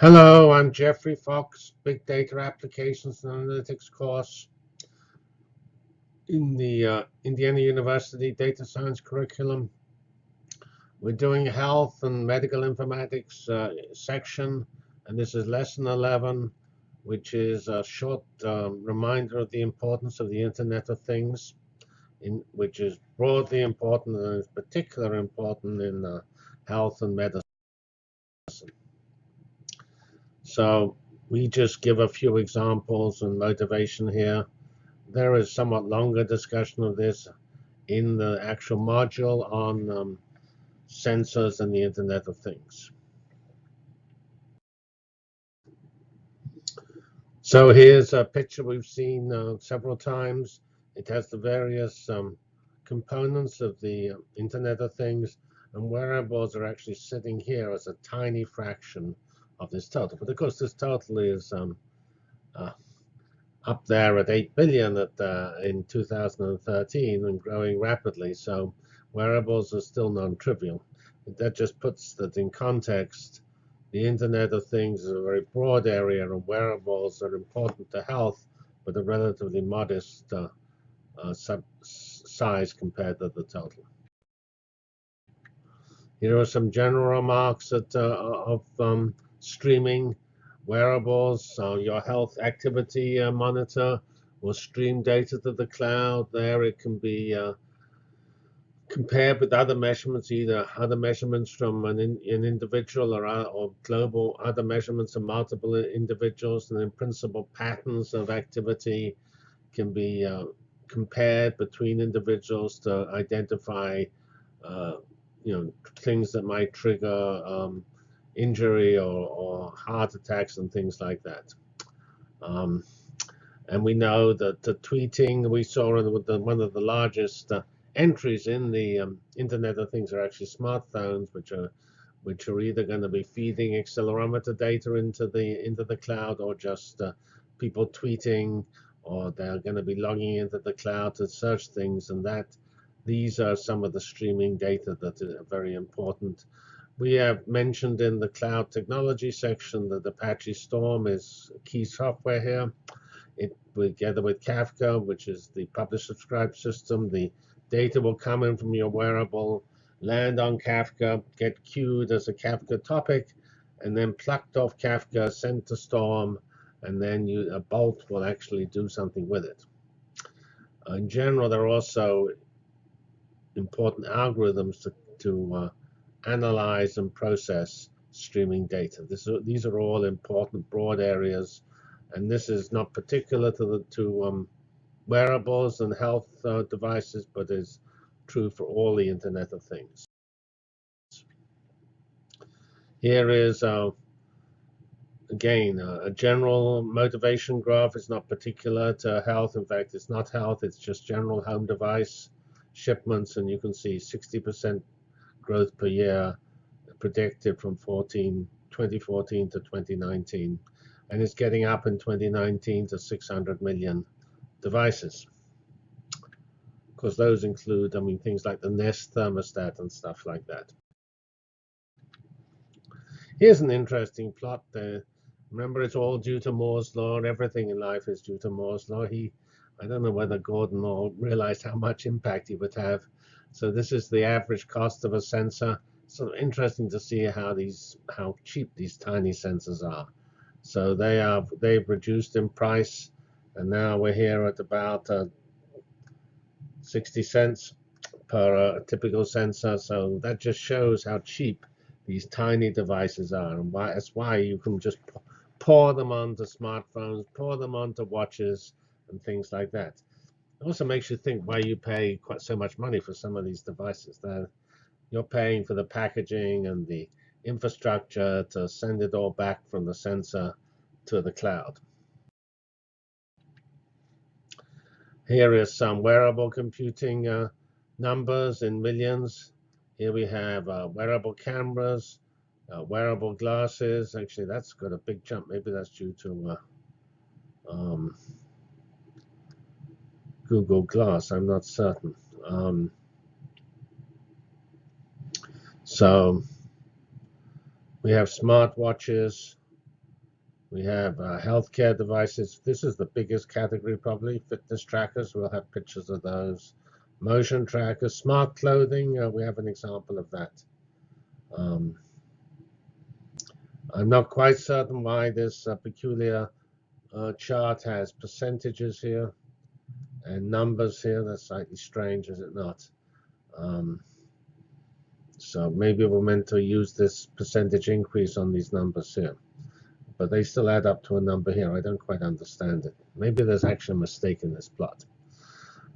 Hello, I'm Geoffrey Fox, Big Data Applications and Analytics course in the uh, Indiana University Data Science curriculum. We're doing health and medical informatics uh, section, and this is lesson 11, which is a short um, reminder of the importance of the Internet of Things, in, which is broadly important and is particularly important in uh, health and medicine. So we just give a few examples and motivation here. There is somewhat longer discussion of this in the actual module on um, sensors and the Internet of Things. So here's a picture we've seen uh, several times. It has the various um, components of the uh, Internet of Things, and wearables are actually sitting here as a tiny fraction of this total. But of course, this total is um, uh, up there at 8 billion at, uh, in 2013 and growing rapidly. So wearables are still non-trivial. That just puts that in context. The Internet of Things is a very broad area, and wearables are important to health, but a relatively modest uh, uh, size compared to the total. Here are some general remarks that, uh, of um, streaming wearables, so your health activity uh, monitor will stream data to the cloud. There it can be uh, compared with other measurements, either other measurements from an, in, an individual or, uh, or global other measurements of multiple individuals, and in principle patterns of activity can be uh, compared between individuals to identify uh, you know things that might trigger um, injury or, or heart attacks and things like that. Um, and we know that the tweeting we saw in one of the largest uh, entries in the um, Internet of Things are actually smartphones, which are which are either going to be feeding accelerometer data into the into the cloud or just uh, people tweeting, or they're going to be logging into the cloud to search things, and that these are some of the streaming data that are very important we have mentioned in the cloud technology section that Apache Storm is key software here. It together with Kafka, which is the publish subscribe system, the data will come in from your wearable, land on Kafka, get queued as a Kafka topic, and then plucked off Kafka, sent to Storm, and then you, a Bolt will actually do something with it. in general, there are also important algorithms to, to uh, analyze and process streaming data. This, these are all important broad areas, and this is not particular to the to um, wearables and health uh, devices, but is true for all the Internet of Things. Here is uh, again a general motivation graph. It's not particular to health. In fact, it's not health. It's just general home device shipments, and you can see 60% growth per year predicted from 14, 2014 to 2019. And it's getting up in 2019 to 600 million devices. Because those include, I mean, things like the Nest thermostat and stuff like that. Here's an interesting plot there. Remember, it's all due to Moore's law, everything in life is due to Moore's law. He, I don't know whether Gordon Moore realized how much impact he would have so this is the average cost of a sensor. So interesting to see how these how cheap these tiny sensors are. So they are they've reduced in price, and now we're here at about uh, 60 cents per uh, typical sensor. So that just shows how cheap these tiny devices are, and why that's why you can just pour them onto smartphones, pour them onto watches, and things like that. It also makes you think why you pay quite so much money for some of these devices. That you're paying for the packaging and the infrastructure to send it all back from the sensor to the cloud. Here is some wearable computing uh, numbers in millions. Here we have uh, wearable cameras, uh, wearable glasses. Actually, that's got a big jump. Maybe that's due to uh, um, Google Glass. I'm not certain. Um, so we have smartwatches, We have uh, healthcare devices. This is the biggest category, probably. Fitness trackers, we'll have pictures of those. Motion trackers, smart clothing, uh, we have an example of that. Um, I'm not quite certain why this uh, peculiar uh, chart has percentages here and numbers here. That's slightly strange, is it not? Um, so maybe we're meant to use this percentage increase on these numbers here. But they still add up to a number here. I don't quite understand it. Maybe there's actually a mistake in this plot.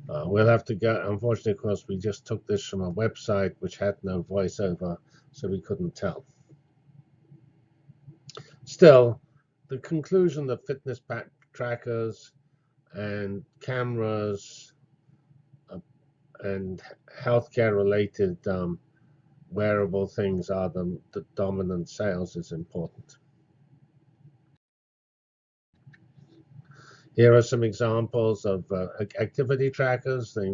Uh, we'll have to go. Unfortunately, of course, we just took this from a website which had no voiceover, so we couldn't tell. Still, the conclusion that fitness trackers and cameras uh, and healthcare related um, wearable things are the, the dominant sales is important. Here are some examples of uh, activity trackers. They,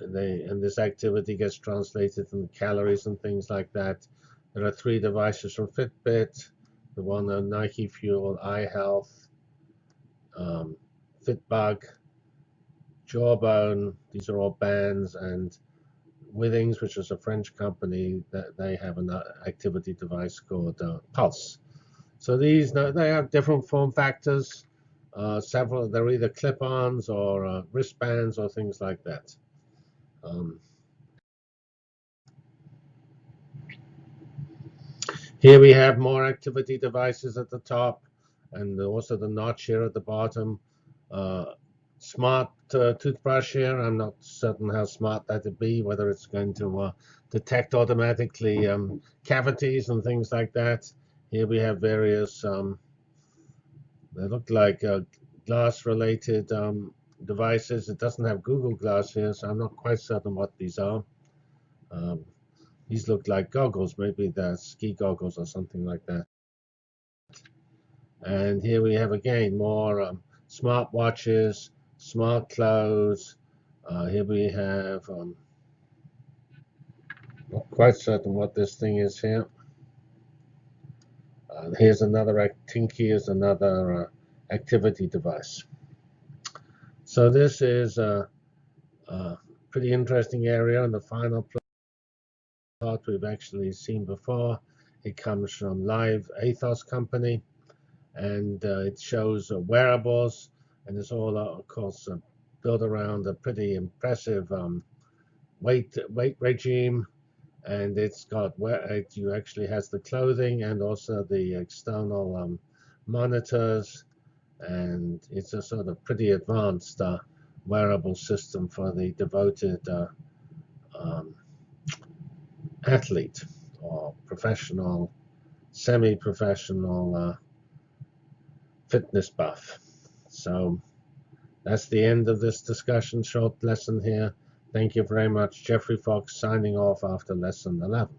they, and this activity gets translated into calories and things like that. There are three devices from Fitbit, the one on Nike Fuel, iHealth, um, Fitbug, Jawbone. These are all bands, and Withings, which is a French company, that they have an activity device called uh, Pulse. So these they have different form factors. Uh, several they're either clip-ons or uh, wristbands or things like that. Um, here we have more activity devices at the top, and also the notch here at the bottom. Uh, smart uh, toothbrush here. I'm not certain how smart that would be, whether it's going to uh, detect automatically um, cavities and things like that. Here we have various, um, they look like glass-related um, devices. It doesn't have Google Glass here, so I'm not quite certain what these are. Um, these look like goggles, maybe they're ski goggles or something like that. And here we have again more um, smart watches, smart clothes. Uh, here we have, um, not quite certain what this thing is here. Uh, here's another, Tinky is another uh, activity device. So this is a, a, pretty interesting area and the final plot we've actually seen before. It comes from Live Athos Company and uh, it shows uh, wearables and it's all, uh, of course, built around a pretty impressive um, weight weight regime, and it's got where it you actually has the clothing and also the external um, monitors, and it's a sort of pretty advanced uh, wearable system for the devoted uh, um, athlete or professional, semi-professional uh, fitness buff. So that's the end of this discussion, short lesson here. Thank you very much. Geoffrey Fox signing off after lesson 11.